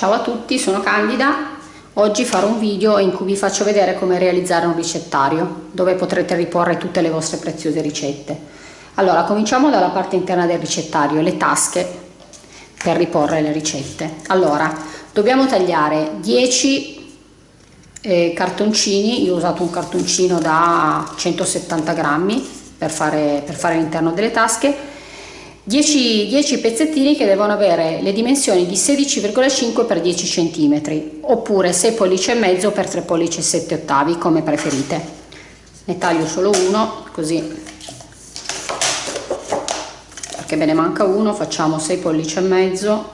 Ciao a tutti, sono Candida. Oggi farò un video in cui vi faccio vedere come realizzare un ricettario dove potrete riporre tutte le vostre preziose ricette. Allora, cominciamo dalla parte interna del ricettario, le tasche per riporre le ricette. Allora, dobbiamo tagliare 10 eh, cartoncini, io ho usato un cartoncino da 170 grammi per fare, per fare l'interno delle tasche 10, 10 pezzettini che devono avere le dimensioni di 16,5 x 10 cm oppure 6 pollici e mezzo per 3 pollici e 7 ottavi come preferite. Ne taglio solo uno così. Perché me ne manca uno facciamo 6 pollici e mezzo.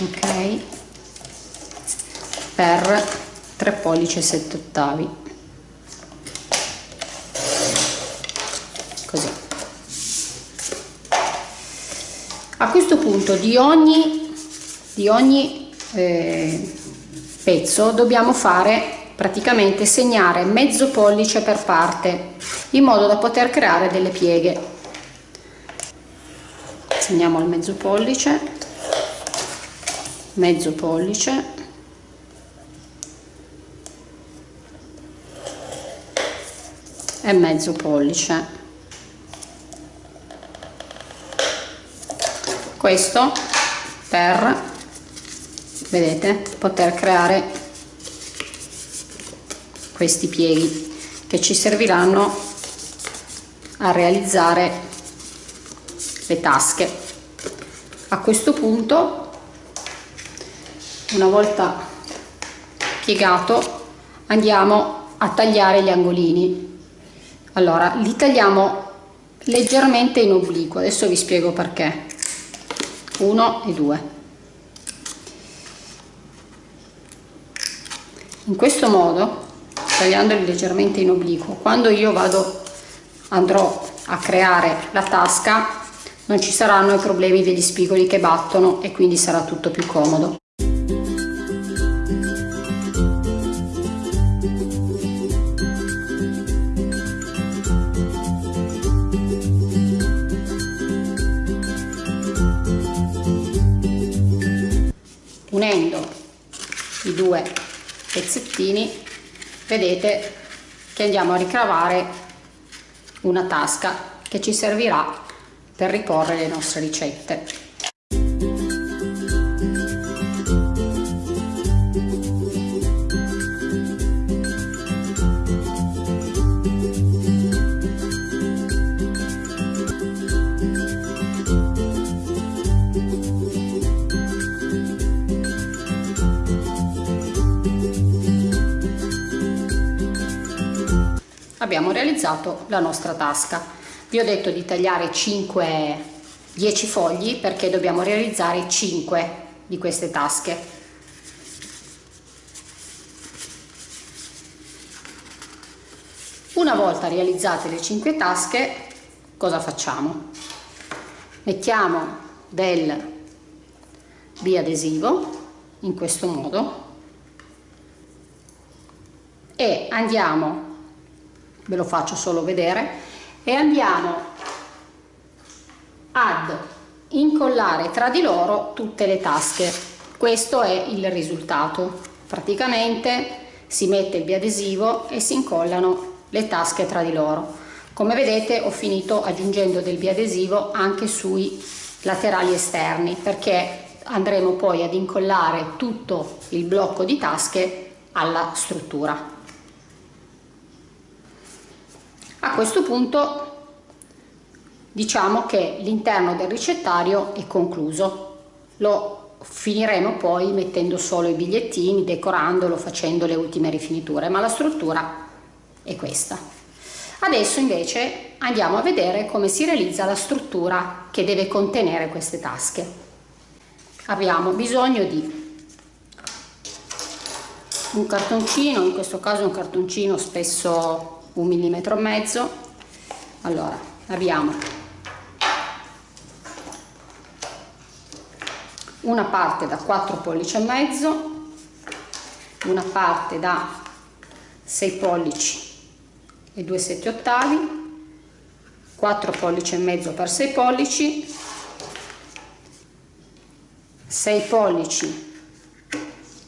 Ok. Per 3 pollici e 7 ottavi così a questo punto di ogni di ogni eh, pezzo dobbiamo fare praticamente segnare mezzo pollice per parte in modo da poter creare delle pieghe. Segniamo il mezzo pollice mezzo pollice. E mezzo pollice questo per vedete poter creare questi pieghi che ci serviranno a realizzare le tasche. A questo punto una volta piegato andiamo a tagliare gli angolini. Allora li tagliamo leggermente in obliquo. Adesso vi spiego perché 1 e 2 in questo modo tagliandoli leggermente in obliquo quando io vado andrò a creare la tasca non ci saranno i problemi degli spigoli che battono e quindi sarà tutto più comodo due pezzettini. Vedete che andiamo a ricavare una tasca che ci servirà per riporre le nostre ricette abbiamo realizzato la nostra tasca. Vi ho detto di tagliare 5 10 fogli perché dobbiamo realizzare 5 di queste tasche. Una volta realizzate le 5 tasche cosa facciamo? Mettiamo del biadesivo in questo modo e andiamo ve lo faccio solo vedere. E andiamo ad incollare tra di loro tutte le tasche. Questo è il risultato. Praticamente si mette il biadesivo e si incollano le tasche tra di loro. Come vedete ho finito aggiungendo del biadesivo anche sui laterali esterni perché andremo poi ad incollare tutto il blocco di tasche alla struttura a questo punto diciamo che l'interno del ricettario è concluso. Lo finiremo poi mettendo solo i bigliettini decorandolo facendo le ultime rifiniture ma la struttura è questa. Adesso invece andiamo a vedere come si realizza la struttura che deve contenere queste tasche. Abbiamo bisogno di un cartoncino in questo caso un cartoncino spesso un millimetro e mezzo. Allora abbiamo una parte da 4 pollici e mezzo una parte da 6 pollici e 2 7 ottavi 4 pollici e mezzo per 6 pollici 6 pollici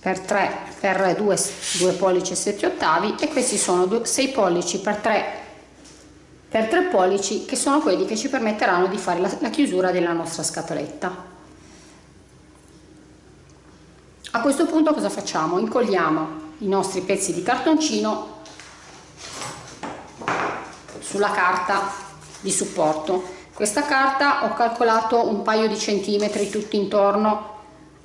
per 3 per 2, 2 pollici e 7 ottavi e questi sono 6 pollici per 3 per 3 pollici che sono quelli che ci permetteranno di fare la, la chiusura della nostra scatoletta. A questo punto cosa facciamo? Incolliamo i nostri pezzi di cartoncino sulla carta di supporto. Questa carta ho calcolato un paio di centimetri tutti intorno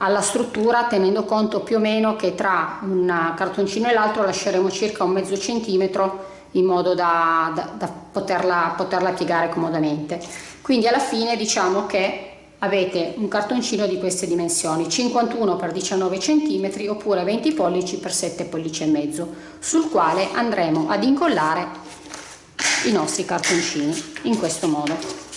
alla struttura tenendo conto più o meno che tra un cartoncino e l'altro lasceremo circa un mezzo centimetro in modo da, da, da poterla, poterla piegare comodamente. Quindi alla fine diciamo che avete un cartoncino di queste dimensioni 51 x 19 cm oppure 20 pollici x 7 pollici e mezzo sul quale andremo ad incollare i nostri cartoncini in questo modo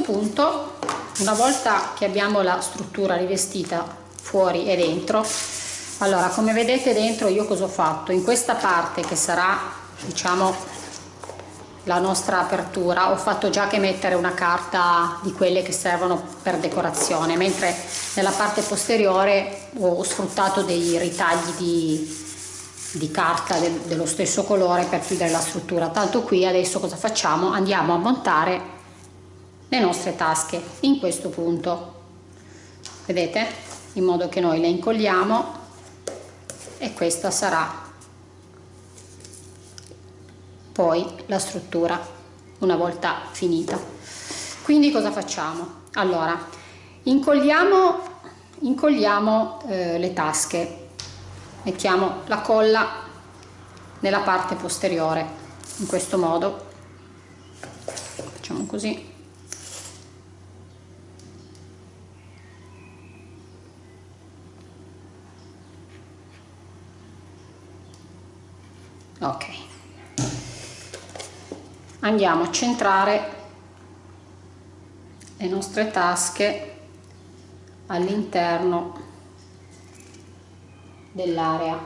punto una volta che abbiamo la struttura rivestita fuori e dentro allora come vedete dentro io cosa ho fatto? In questa parte che sarà diciamo la nostra apertura ho fatto già che mettere una carta di quelle che servono per decorazione mentre nella parte posteriore ho sfruttato dei ritagli di, di carta del, dello stesso colore per chiudere la struttura. Tanto qui adesso cosa facciamo? Andiamo a montare le nostre tasche in questo punto. Vedete? In modo che noi le incolliamo e questa sarà poi la struttura una volta finita. Quindi cosa facciamo? Allora incolliamo incolliamo eh, le tasche. Mettiamo la colla nella parte posteriore. In questo modo facciamo così ok. Andiamo a centrare le nostre tasche all'interno dell'area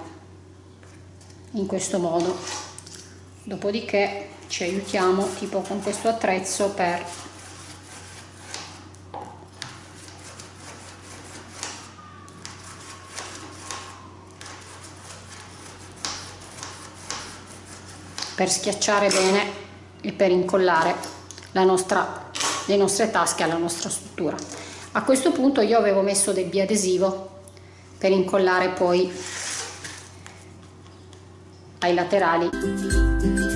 in questo modo. Dopodiché ci aiutiamo tipo con questo attrezzo per per schiacciare bene e per incollare la nostra, le nostre tasche alla nostra struttura. A questo punto io avevo messo del biadesivo per incollare poi ai laterali.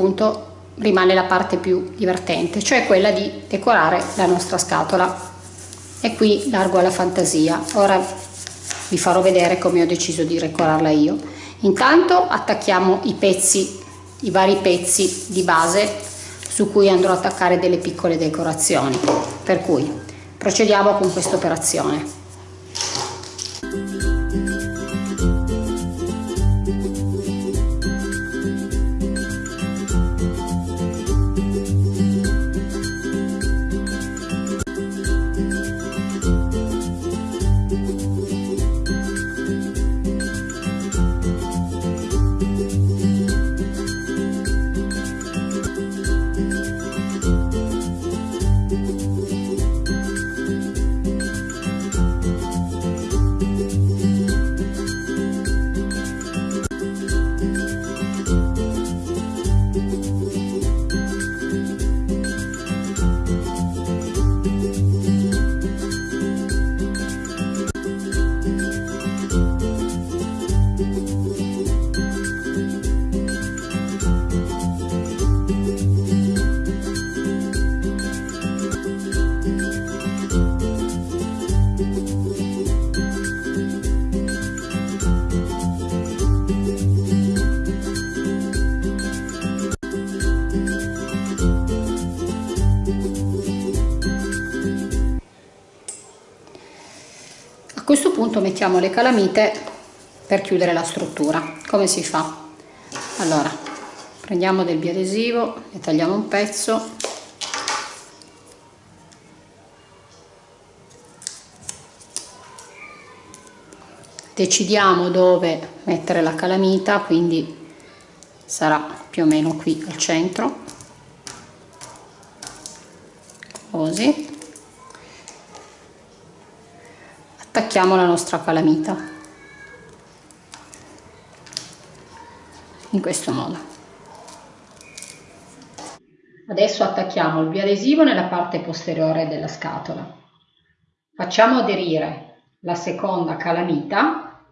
Punto rimane la parte più divertente, cioè quella di decorare la nostra scatola. E qui largo alla fantasia. Ora vi farò vedere come ho deciso di decorarla io. Intanto attacchiamo i pezzi, i vari pezzi di base su cui andrò a attaccare delle piccole decorazioni. Per cui procediamo con questa operazione. Punto mettiamo le calamite per chiudere la struttura. Come si fa? Allora prendiamo del biadesivo ne tagliamo un pezzo. Decidiamo dove mettere la calamita quindi sarà più o meno qui al centro. Così attacchiamo la nostra calamita. In questo modo. Adesso attacchiamo il biadesivo nella parte posteriore della scatola. Facciamo aderire la seconda calamita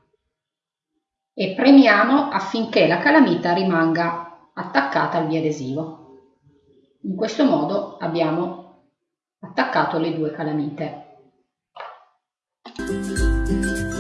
e premiamo affinché la calamita rimanga attaccata al biadesivo. In questo modo abbiamo attaccato le due calamite Música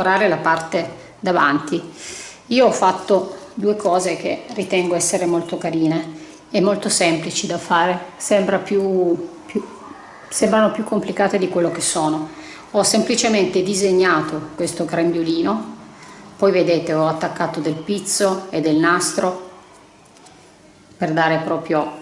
decorare la parte davanti. Io ho fatto due cose che ritengo essere molto carine e molto semplici da fare. Sembra più, più, sembrano più complicate di quello che sono. Ho semplicemente disegnato questo grembiulino. Poi vedete ho attaccato del pizzo e del nastro per dare proprio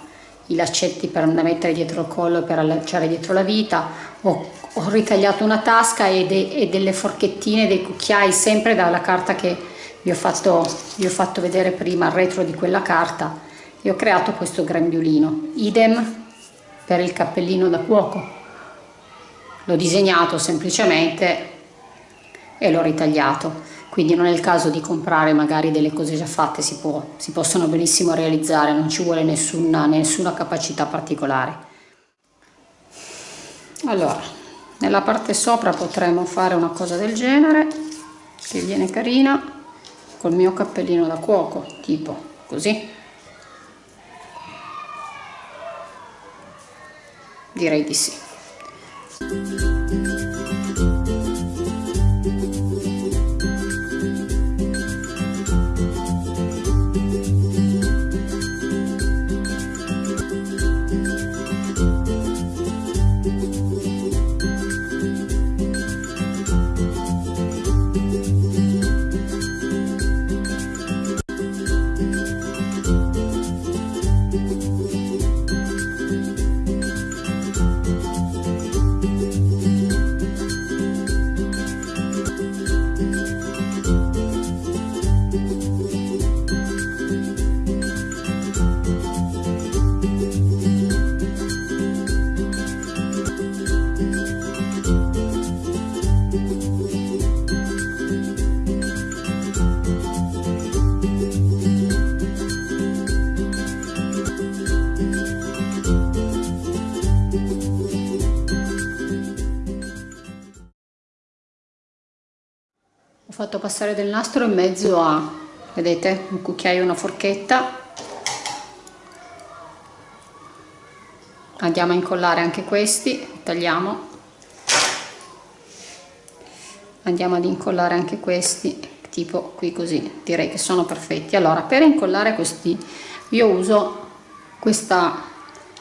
i laccetti per da mettere dietro il collo e per allacciare dietro la vita. Ho ho ritagliato una tasca e, de, e, delle forchettine, dei cucchiai, sempre dalla carta che vi ho, fatto, vi ho fatto vedere prima, al retro di quella carta, e ho creato questo grembiulino. Idem per il cappellino da cuoco. L'ho disegnato semplicemente e l'ho ritagliato. Quindi non è il caso di comprare magari delle cose già fatte, si, può, si possono benissimo realizzare, non ci vuole nessuna, nessuna capacità particolare. Allora, nella parte sopra potremmo fare una cosa del genere che viene carina col mio cappellino da cuoco tipo così. Direi di sì fatto passare del nastro in mezzo a vedete un cucchiaio e una forchetta. Andiamo a incollare anche questi tagliamo. Andiamo ad incollare anche questi tipo qui così direi che sono perfetti. Allora per incollare questi io uso questa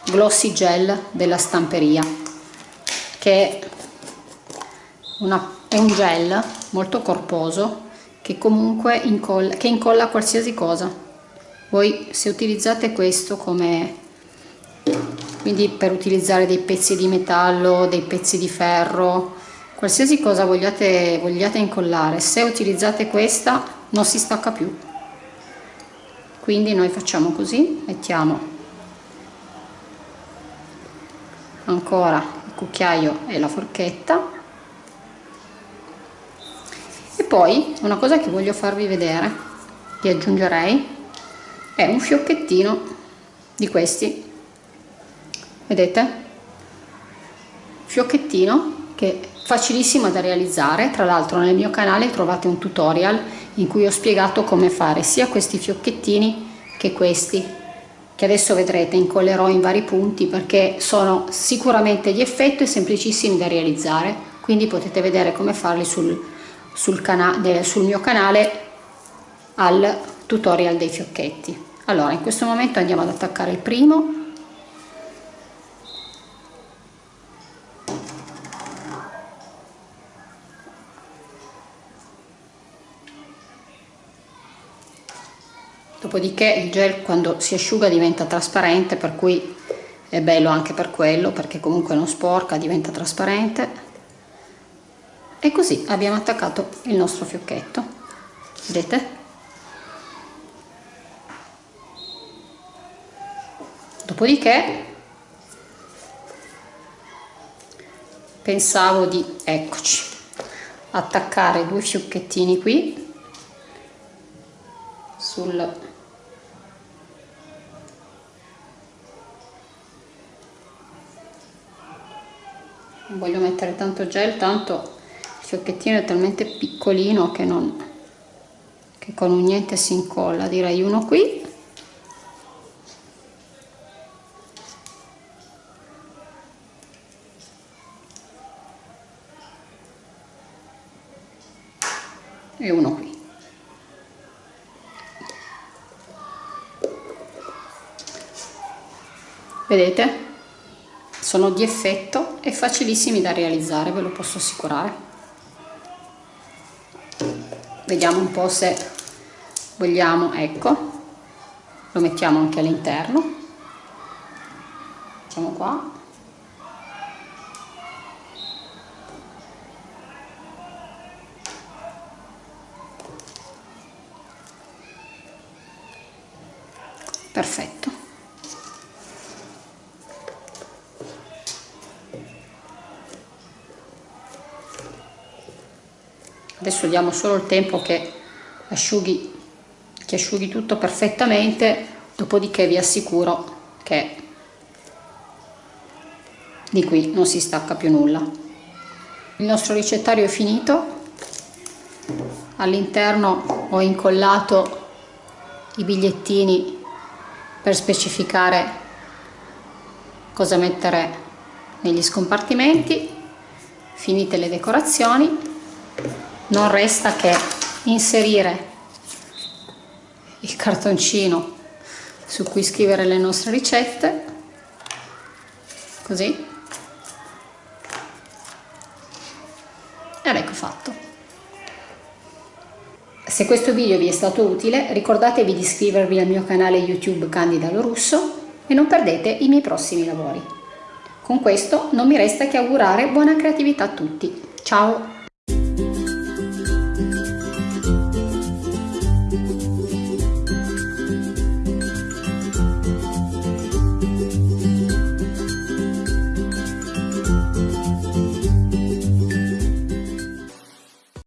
glossy gel della stamperia che è, una, è un gel molto corposo che comunque incolla, che incolla qualsiasi cosa. Voi se utilizzate questo come quindi per utilizzare dei pezzi di metallo dei pezzi di ferro qualsiasi cosa vogliate, vogliate incollare se utilizzate questa non si stacca più. Quindi noi facciamo così mettiamo ancora il cucchiaio e la forchetta poi una cosa che voglio farvi vedere che aggiungerei è un fiocchettino di questi. Vedete? Fiocchettino che è facilissimo da realizzare. Tra l'altro nel mio canale trovate un tutorial in cui ho spiegato come fare sia questi fiocchettini che questi che adesso vedrete incollerò in vari punti perché sono sicuramente di effetto e semplicissimi da realizzare. Quindi potete vedere come farli sul, sul, sul mio canale al tutorial dei fiocchetti. Allora in questo momento andiamo ad attaccare il primo. Dopodiché il gel quando si asciuga diventa trasparente per cui è bello anche per quello perché comunque non sporca diventa trasparente e così abbiamo attaccato il nostro fiocchetto. Vedete? Dopodiché pensavo di eccoci attaccare due fiocchettini qui sul voglio mettere tanto gel tanto fiocchettino è talmente piccolino che non che con un niente si incolla. Direi uno qui. E uno qui. Vedete? Sono di effetto e facilissimi da realizzare ve lo posso assicurare vediamo un po' se vogliamo ecco. Lo mettiamo anche all'interno. Facciamo qua. Perfetto adesso diamo solo il tempo che asciughi, che asciughi tutto perfettamente dopodiché vi assicuro che di qui non si stacca più nulla. Il nostro ricettario è finito. All'interno ho incollato i bigliettini per specificare cosa mettere negli scompartimenti. Finite le decorazioni non resta che inserire il cartoncino su cui scrivere le nostre ricette. Così. Ed ecco fatto. Se questo video vi è stato utile ricordatevi di iscrivervi al mio canale youtube Candida Lo Russo e non perdete i miei prossimi lavori. Con questo non mi resta che augurare buona creatività a tutti. Ciao